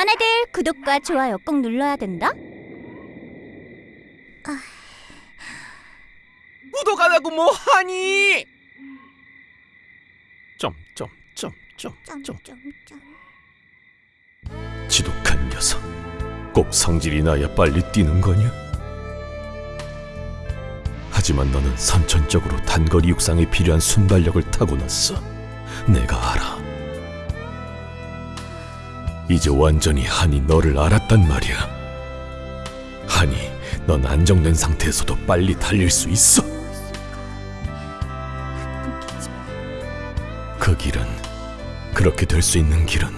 애들 구독과 좋아요 꼭 눌러야 된다. 구독 안 하고 뭐 하니? 점점점점 점점점. 지독한 녀석. 꼭 성질이 나야 빨리 뛰는 거냐? 하지만 너는 선천적으로 단거리 육상에 필요한 순발력을 타고났어. 내가 알아. 이제 완전히 한이 너를 알았단 말이야. 한이, 넌 안정된 상태에서도 빨리 달릴 수 있어. 그 길은 그렇게 될 수 있는 길은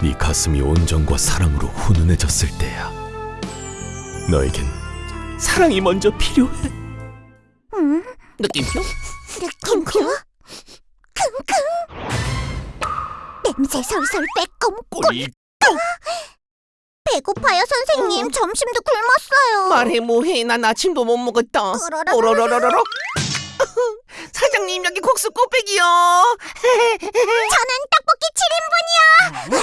네 가슴이 온정과 사랑으로 훈훈해졌을 때야. 너에겐 사랑이 먼저 필요해. 응? 느낌표? 느낌표? 냄새 솔솔 빼꼼꼼. 꼬리 배고파요 선생님. 점심도 굶었어요. 말해 뭐해 난 아침도 못 먹었다. 오로로로로로 사장님 여기 국수 꼬빼기요 저는 떡볶이 7인분이요.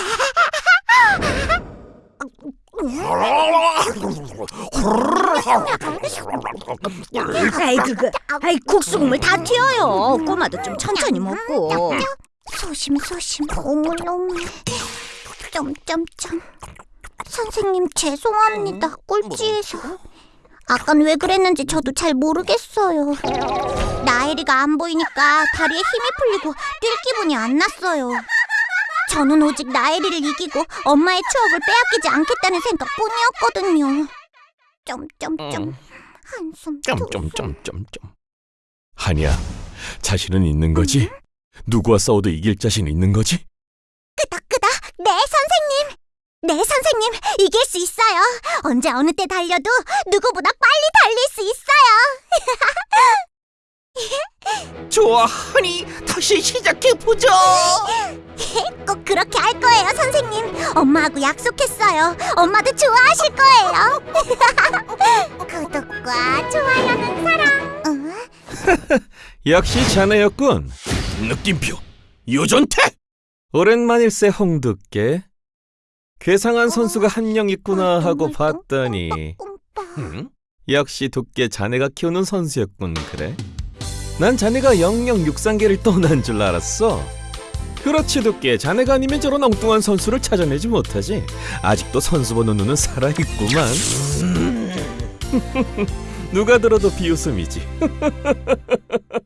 아이 그거, 아이 국수 국물 다 튀어요. 꼬마도 좀 천천히 먹고. 소심 소심 오물오물. 점점점. 선생님 죄송합니다. 꼴찌해서. 아깐 왜 그랬는지 저도 잘 모르겠어요. 나엘이가 안 보이니까 다리에 힘이 풀리고 뛸 기분이 안 났어요. 저는 오직 나엘이를 이기고 엄마의 추억을 빼앗기지 않겠다는 생각뿐이었거든요. 점점점 음. 한숨 두숨 점점점점점. 한이야, 자신은 있는 거지? 누구와 싸워도 이길 자신 있는 거지? 끄덕끄덕. 네 선생님. 네 선생님 이길 수 있어요. 언제 어느 때 달려도 누구보다 빨리 달릴 수 있어요. 좋아 하니 다시 시작해보자 꼭 그렇게 할 거예요 선생님. 엄마하고 약속했어요. 엄마도 좋아하실 거예요. 구독과 좋아요는 사랑. 어? 역시 자네였군. 느낌표 요전태 오랜만일세 홍두깨. 괴상한 선수가 한 명 있구나 하고 봤더니 응? 역시 두께 자네가 키우는 선수였군 그래? 난 자네가 영영 육상계를 떠난 줄 알았어. 그렇지 두께 자네가 아니면 저런 엉뚱한 선수를 찾아내지 못하지. 아직도 선수 보는 눈은 살아있구만. 누가 들어도 비웃음이지.